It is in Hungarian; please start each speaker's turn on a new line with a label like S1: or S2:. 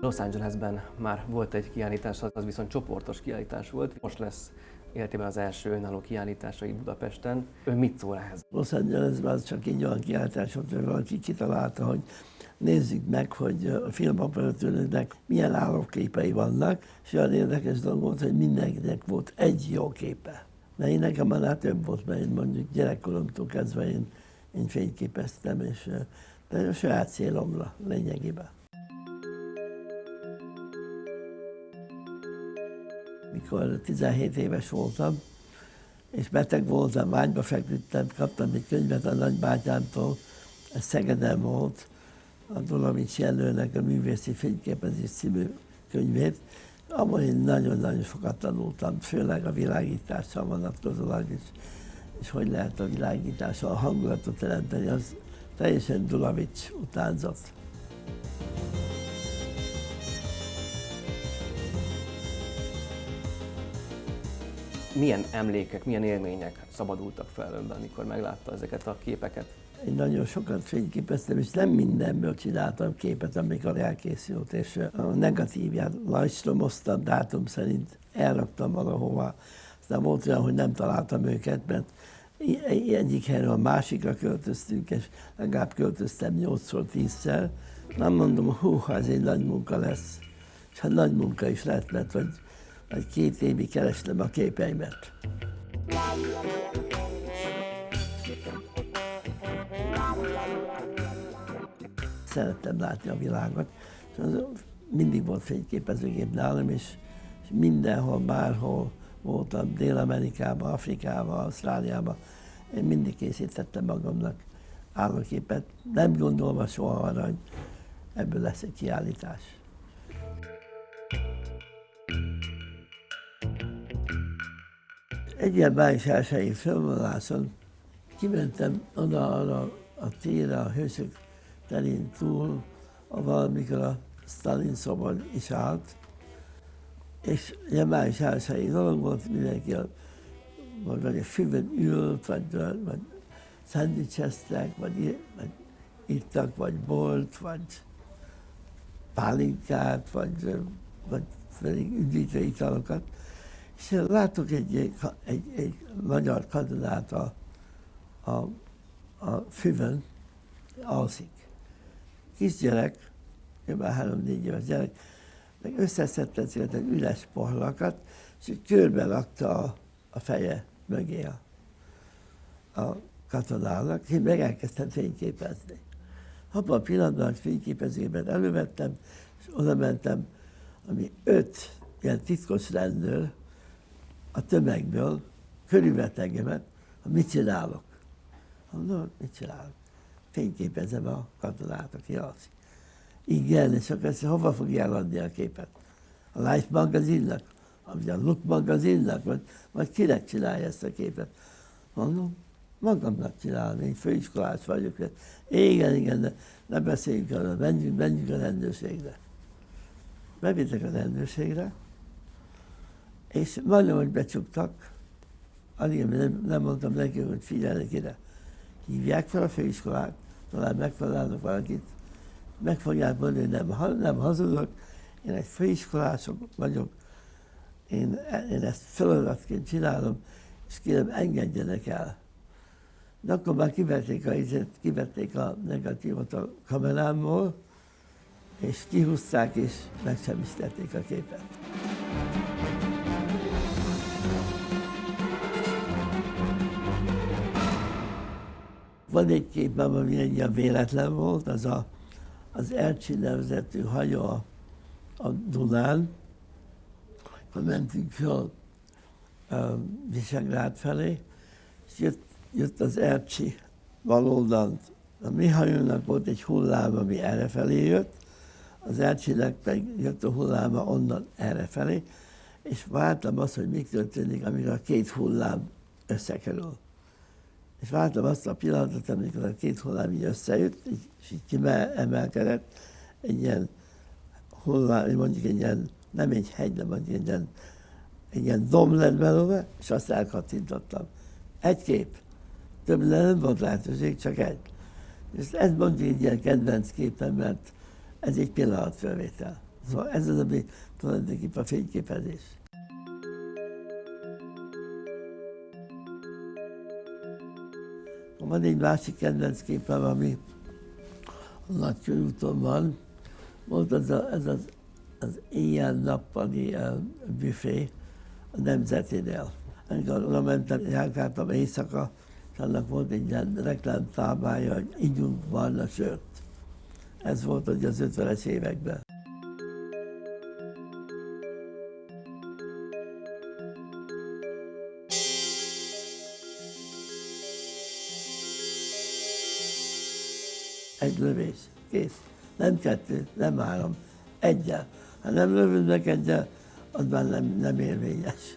S1: Los Angelesben már volt egy kiállítás, az viszont csoportos kiállítás volt. Most lesz életében az első önálló kiállításai Budapesten. Ön mit szól ehhez?
S2: Los Angelesben az csak egy olyan kiállítás volt, hogy valaki kitalálta, hogy nézzük meg, hogy a filmoperatőröknek milyen állóképei vannak, és olyan érdekes dolog volt, hogy mindenkinek volt egy jó képe. De én nekem már több volt, mert én mondjuk gyerekkoromtól kezdve én, én fényképeztem, és de a saját célomra lényegében. Mikor 17 éves voltam, és beteg voltam, vágyba feküdtem, kaptam egy könyvet a nagybátyámtól, ez Szegeden volt, a Dolomics Jelölnek a Művészi Fényképezés című könyvét, abban én nagyon-nagyon sokat tanultam, főleg a világítással vonatkozólag is, és hogy lehet a világítással a hangulatot teremteni, az teljesen Dulavics utánzat.
S1: Milyen emlékek, milyen élmények szabadultak fel önben, amikor meglátta ezeket a képeket?
S2: Én nagyon sokat fényképeztem, és nem mindenből csináltam képet, amikor elkészült, és a negatívját lajstromoztam dátum szerint, elraktam valahova. Aztán volt olyan, hogy nem találtam őket, mert egyik helyről a másikra költöztünk, és legalább költöztem 8-szor, 10-szer. Nem mondom, hú, ez egy nagy munka lesz. És hát nagy munka is lett, mert hogy, hogy két évig kerestem a képeimet. Szerettem látni a világot, és mindig volt fényképezőgép nálam, és, és mindenhol, bárhol voltam, Dél-Amerikában, Afrikában, Ausztráliában, én mindig készítettem magamnak állóképet, nem gondolva soha arra, hogy ebből lesz egy kiállítás. Egy ilyen május elsői fölvonuláson kimentem oda arra a térre, a hősök terén túl, ahol amikor a Stalin szobor is állt, és május elsői dolog volt, mindenki a, vagy, vagy a füvön ült, vagy, vagy szendvicseztek, vagy, vagy ittak, vagy bolt, vagy pálinkát, vagy, vagy pedig üdítő italokat. És látok egy, egy, egy, egy magyar katonát a, a, a füvön, alszik. Kisgyerek, kb. három-négy éves gyerek, meg összeszedte ezeket egy üres pohlakat, és körbe lakta a, a feje mögé a, a katonának, én meg elkezdtem fényképezni. Abban a pillanatban, hogy fényképezőben elővettem, és oda mentem, ami öt ilyen titkos rendőr a tömegből körülvett engemet, hogy mit csinálok. Mondom, mit csinálok? Fényképezem a katonát, aki alszik. Igen, és akkor ezt hova fogja eladni a képet? A Life magazinnak? Vagy a Look magazinnak? Vagy, vagy kinek csinálja ezt a képet? Mondom, magamnak csinálom, én főiskolás vagyok. Igen, igen, de ne beszéljünk arra, menjünk, menjünk a rendőrségre. Bevittek a rendőrségre, és majdnem, hogy becsuktak, alig nem, nem mondtam neki, hogy figyelnek ide. Hívják fel a főiskolát, talán megfelelnek valakit, meg fogják mondani, nem, nem hazudok, én egy főiskolások vagyok, én, én ezt feladatként csinálom, és kérem, engedjenek el. De akkor már kivették a, kivették a negatívot a kamerámból, és kihúzták, és megsemmisítették a képet. Van egy képem, ami egy ilyen véletlen volt, az a, az Ercsi nevezetű hajó a, a Dunán, akkor mentünk fel a Visegrád felé, és jött, jött az Ercsi baloldalt. A mi hajónak volt egy hullám, ami errefelé jött, az Ercsinek pedig jött a hulláma onnan errefelé, és vártam azt, hogy mi történik, amikor a két hullám összekerül és vártam azt a pillanatot, amikor a két hullám így összejött, és így kiemelkedett, egy ilyen hullám, mondjuk egy ilyen, nem egy hegy, de mondjuk egy ilyen, egy ilyen dom lett belőle, és azt elkattintottam. Egy kép. Több nem volt lehetőség, csak egy. És ez mondjuk egy ilyen kedvenc képem, mert ez egy pillanatfelvétel. Szóval ez az, ami tulajdonképpen a fényképezés. Van egy másik kedvenc képem, ami a nagy körúton van. Volt az a, ez az, az éjjel-nappali büfé a Nemzetinél. Amikor oda mentem, járkáltam éjszaka, és annak volt egy ilyen reklámtáblája, hogy ígyunk barna sört. Ez volt ugye az 50-es években. Egy lövés, kész. Nem kettő, nem három, egyel. Ha nem lövöd meg egyel, az már nem, nem érvényes.